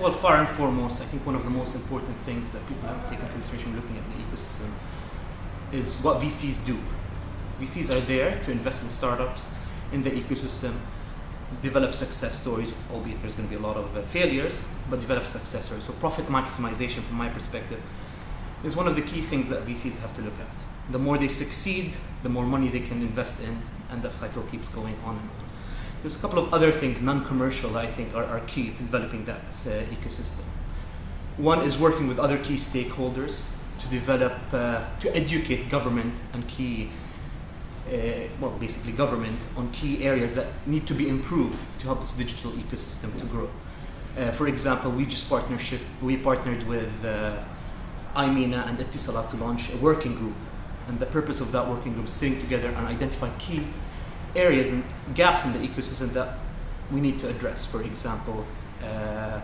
Well, far and foremost, I think one of the most important things that people have to take into consideration looking at the ecosystem is what VCs do. VCs are there to invest in startups, in the ecosystem, develop success stories, albeit there's going to be a lot of uh, failures, but develop success stories. So profit maximization, from my perspective, is one of the key things that VCs have to look at. The more they succeed, the more money they can invest in, and that cycle keeps going on and on. There's a couple of other things, non-commercial, I think, are, are key to developing that uh, ecosystem. One is working with other key stakeholders to develop, uh, to educate government and key, uh, well, basically government on key areas that need to be improved to help this digital ecosystem to grow. Uh, for example, we just partnership, we partnered with uh, IMENA and Etisalat to launch a working group. And the purpose of that working group is sitting together and identify key areas and gaps in the ecosystem that we need to address. For example, uh,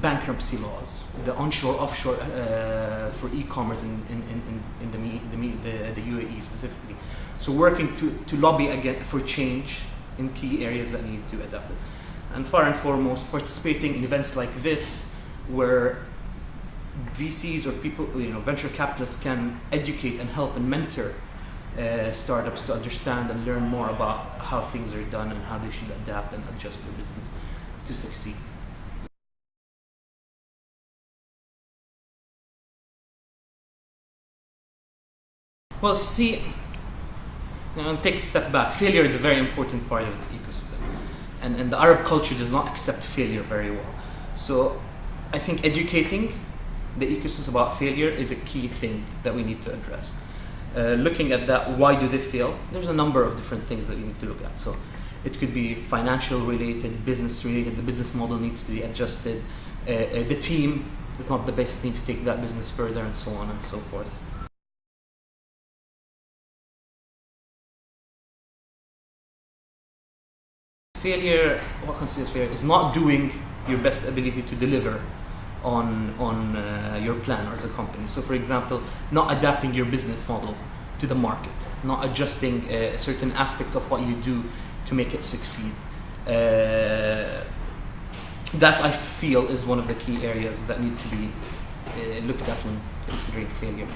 bankruptcy laws, the onshore, offshore uh, for e-commerce in, in, in, in the, the, the, UAE specifically. So working to, to lobby again for change in key areas that need to adapt. And far and foremost, participating in events like this where VCs or people, you know, venture capitalists can educate and help and mentor uh, startups to understand and learn more about how things are done and how they should adapt and adjust their business to succeed. Well, see, take a step back. Failure is a very important part of this ecosystem. And, and the Arab culture does not accept failure very well. So I think educating the ecosystem about failure is a key thing that we need to address. Uh, looking at that, why do they fail? There's a number of different things that you need to look at. So it could be financial related, business related, the business model needs to be adjusted, uh, uh, the team is not the best team to take that business further and so on and so forth. Failure, what constitutes failure, is not doing your best ability to deliver on, on uh, your plan or as a company. So for example, not adapting your business model to the market, not adjusting uh, certain aspects of what you do to make it succeed. Uh, that I feel is one of the key areas that need to be uh, looked at when considering failure.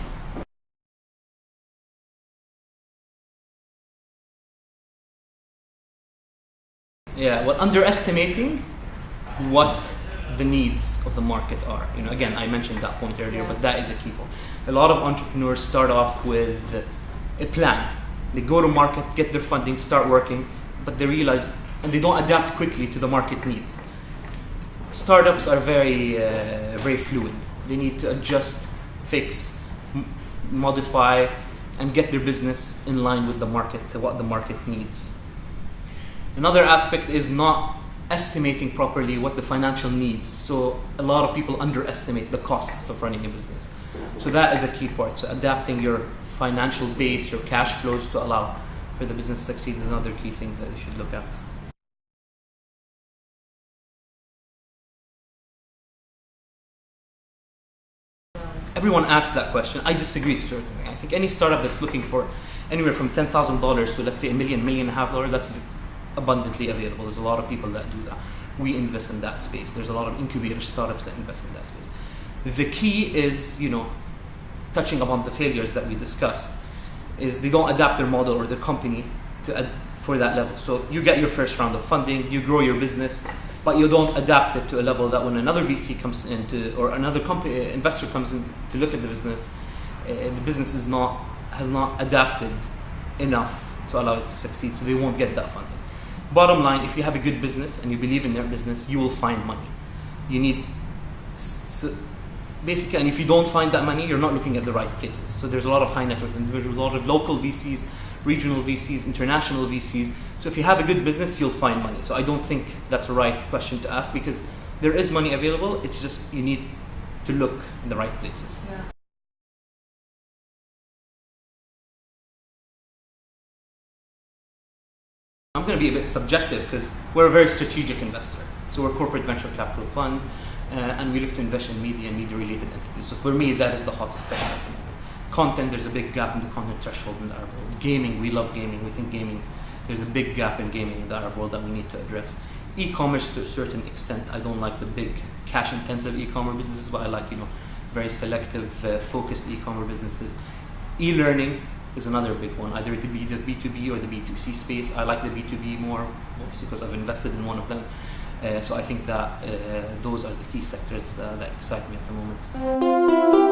Yeah, well, underestimating what the needs of the market are. You know, again, I mentioned that point earlier, but that is a key point. A lot of entrepreneurs start off with a plan. They go to market, get their funding, start working, but they realize and they don't adapt quickly to the market needs. Startups are very, uh, very fluid. They need to adjust, fix, modify, and get their business in line with the market, to what the market needs. Another aspect is not estimating properly what the financial needs. So a lot of people underestimate the costs of running a business. So that is a key part. So adapting your financial base, your cash flows to allow for the business to succeed is another key thing that you should look at. Everyone asks that question. I disagree to I think any startup that's looking for anywhere from ten thousand dollars to let's say a million, million and a half dollars, that's abundantly available. There's a lot of people that do that. We invest in that space. There's a lot of incubator startups that invest in that space. The key is, you know, touching upon the failures that we discussed, is they don't adapt their model or their company to ad- for that level. So you get your first round of funding, you grow your business, but you don't adapt it to a level that when another VC comes into or another company uh, investor comes in to look at the business, uh, the business is not has not adapted enough to allow it to succeed. So they won't get that funding. Bottom line, if you have a good business and you believe in their business, you will find money. You need, so basically, and if you don't find that money, you're not looking at the right places. So there's a lot of high net worth individuals, a lot of local VCs, regional VCs, international VCs. So if you have a good business, you'll find money. So I don't think that's a right question to ask because there is money available. It's just you need to look in the right places. Yeah. I'm going to be a bit subjective because we're a very strategic investor. So we're a corporate venture capital fund, uh, and we look to invest in media and media-related entities. So for me, that is the hottest sector. Content, there's a big gap in the content threshold in the Arab world. Gaming, we love gaming. We think gaming, there's a big gap in gaming in the Arab world that we need to address. e-commerce to a certain extent. I don't like the big cash-intensive e-commerce businesses, but I like you know very selective, uh, focused e-commerce businesses. E-learning is another big one, either the, B, the B2B or the B2C space. I like the B2B more, obviously because I've invested in one of them. Uh, so I think that uh, those are the key sectors uh, that excite me at the moment.